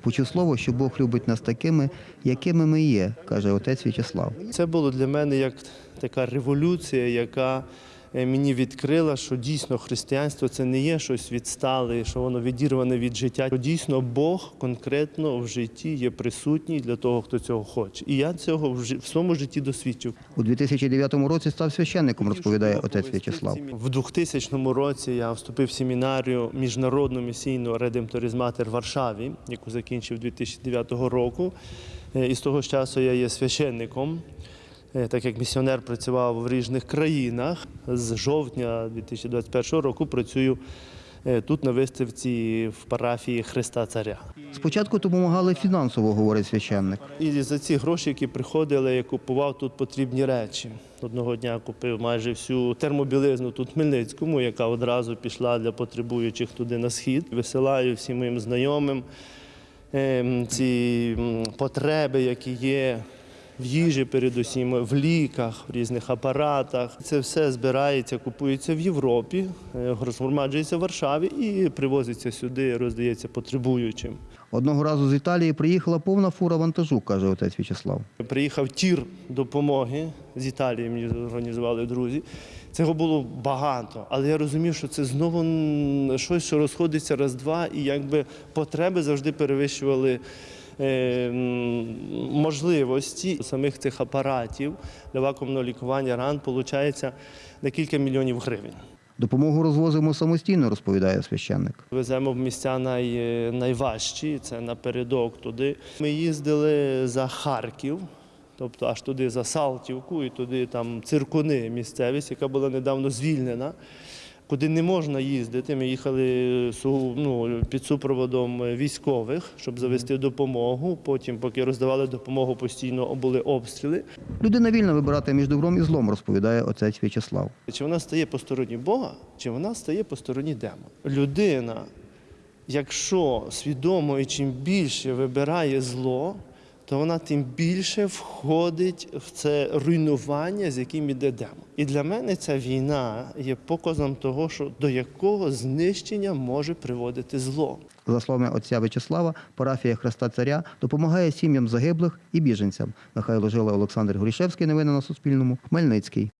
Почув слово, що Бог любить нас такими, якими ми є, каже отець В'ячеслав. Це було для мене як така революція, яка мені відкрила, що дійсно християнство це не є щось відстале, що воно відірване від життя. Що Дійсно, Бог конкретно в житті є присутній для того, хто цього хоче. І я цього в в своєму житті досвідчив. У 2009 році став священником, розповідає отець В'ячеслав. В 2000 році я вступив в семінарію міжнародну місійну редемторизматер в Варшаві, яку закінчив 2009 року. Е, І з того часу я є священником. Е, Так як місіонер працював в різних країнах, з жовтня 2021 року працюю е, тут на виставці в парафії Христа Царя. Спочатку допомагали фінансово, говорить священник. І за ці гроші, які приходили, я купував тут потрібні речі. Одного дня купив майже всю термобілизну тут в Хмельницькому, яка одразу пішла для потребуючих туди на схід. Висилаю всім моїм знайомим ем, ці потреби, які є. В їжі, передусім, в ліках, в різних апаратах. Це все збирається, купується в Європі, е, розгромаджується в Варшаві і привозиться сюди, роздається потребуючим. Одного разу з Італії приїхала повна фура вантажу, каже отець В'ячеслав. Приїхав тір допомоги з Італії, мені організували друзі. Цього було багато, але я розумів, що це знову щось, що розходиться раз-два, і якби потреби завжди перевищували е, можливості самих цих апаратів для вакуумного лікування ран, виходить на кілька мільйонів гривень. Допомогу розвозимо самостійно, розповідає священник. Веземо в місця най, найважчі, це напередок туди. Ми їздили за Харків, тобто аж туди за Салтівку і туди там циркуни місцевість, яка була недавно звільнена. Куди не можна їздити, ми їхали ну, під супроводом військових, щоб завести допомогу. Потім, поки роздавали допомогу, постійно були обстріли. Людина вільна вибирати між добром і злом, розповідає отець В'ячеслав. Чи вона стає по стороні Бога, чи вона стає по стороні демона. Людина, якщо свідомо і чим більше вибирає зло, то вона тим більше входить в це руйнування, з яким іде демон. І для мене ця війна є показом того, що до якого знищення може приводити зло. За словами отця В'ячеслава, парафія Христа Царя допомагає сім'ям загиблих і біженцям. Михайло Жила, Олександр Горішевський. Новини на Суспільному. Хмельницький.